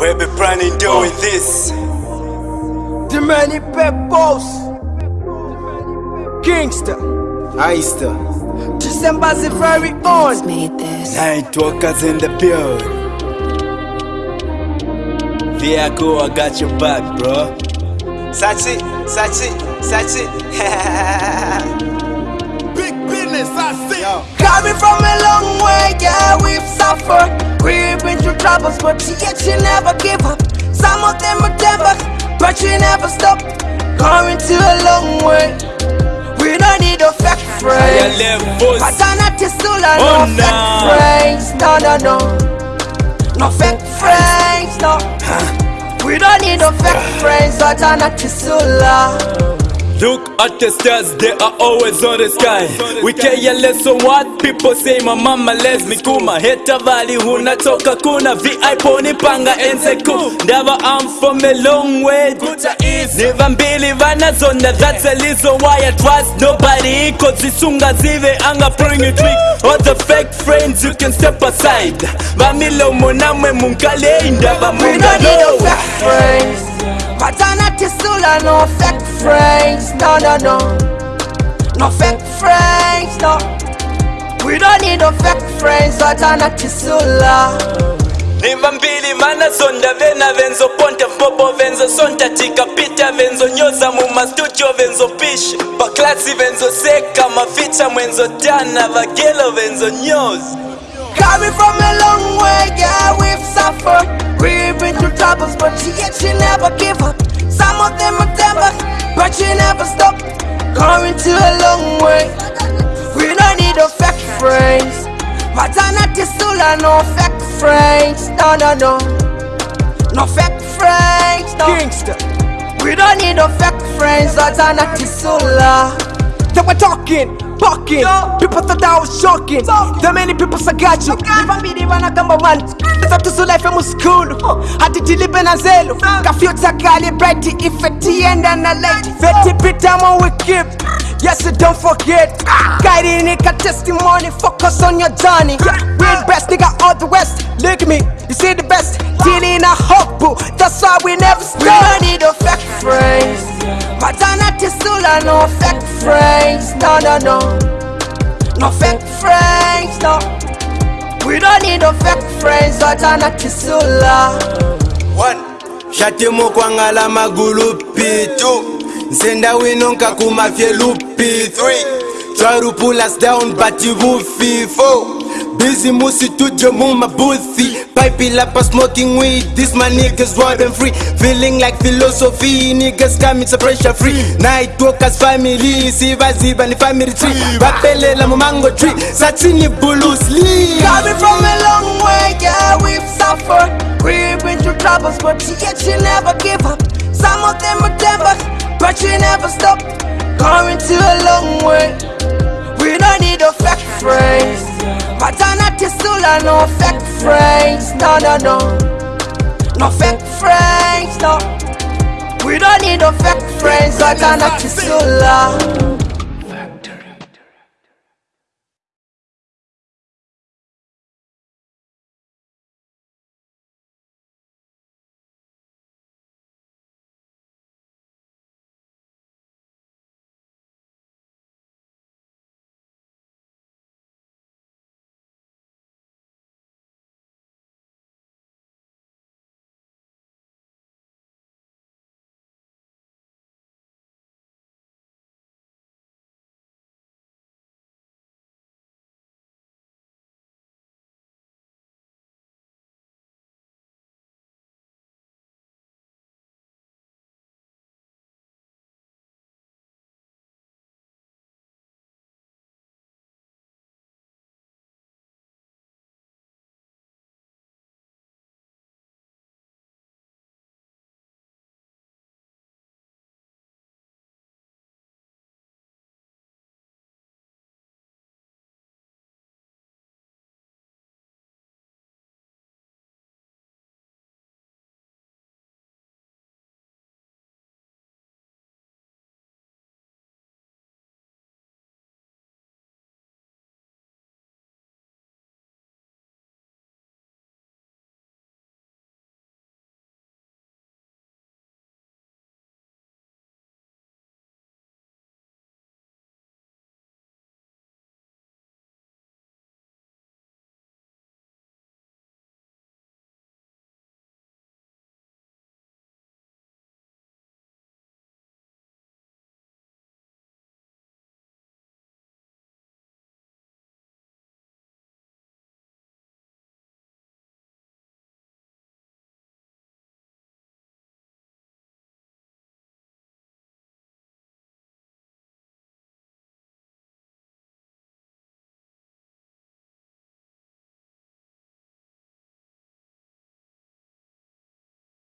We be planning doing oh. this. The many peppers. Gangster. Aista. December's the very own. made this. Night walkers in the building. Viaco, I got your back, bro. Sachi, Sachi, Sachi. Big business, I see. Yo. Coming from a long way, yeah, we've suffered. We've been through troubles, but yet you never give up. Some of them are devils, but you never stop. Coming to a long way. We don't need a fake Higher friends. levels. Patana Tisula, Oh, no nah. fake friends. No, no, no. No fake friends, no. We don't need no fake friends. Patana Tisula. Look at the stars, they are always on the sky. We care less on what people say. My mama les me kuma. Heta valley hunatoka kuna VIP nipanga enseku. Never I'm from a long way. Never mbili vanazonda. That's a reason why I trust nobody. Cause zisunga zive anga bring a trick. All the fake friends you can step aside. Vamilo monamwe munkale indava We don't need no fake friends. Patana and no fake friends. No, no, no. No fake friends, no. We don't need no fake friends. paternity still Nimba mbili mana sonda vena venzo ponta mpopo venzo sonta tikapita venzo nyoza muma studio venzo pisha baklasi venzo seka maficha mwenzo tana vagelo venzo nyoza Coming from a long way, yeah, we've suffered. We've been through troubles, but yet you never give up. Some of them are devils, but you never stop. Coming to a long way. We don't need no fake friends. Matana Tisula, no fake friends. No, no, no. No fake friends, no. Gangster. We don't need no fake friends. Matana Tisula. They were talking, bucking. People thought I was shocking. The many people I got you. Nivambili vanagamba vantu zatusulife muskulu hati tilipe na zelu kafyuta kali bright ife tienda na late veti pitamo we keep Yes, so don't forget. Guiding it, got testimony. Focus on your journey. Yeah, we the best, nigga, all the west. Look at me, you see the best. Dealing a hope, boo. That's why we never We stop. don't need no fake friends. Matana Tisula, no fake. No, no, no. No fake friends, no. We don't need no fake friends. Matana Tisula. One. Shatimo kwangala magulu pitu. Nsenda wino nkakuma lupi Three. Try to pull us down but you won't feel four. Busy musi tujo muma boothie Pipe lapa smoking weed This my niggas running free Feeling like philosophy Niggas coming so pressure free Night walkers family Siva ziba ni family tree Bapelela mumango tree Satini Bruce Lee Coming from a long way, yeah, we've suffered. We've been through troubles, but yet you never give up. Some of them are devils, but you never stop. Coming to a long way. We don't need no fake friends. No fake friends. No, no, no. No fake friends, no. We don't need no fake friends. Patana Tisula.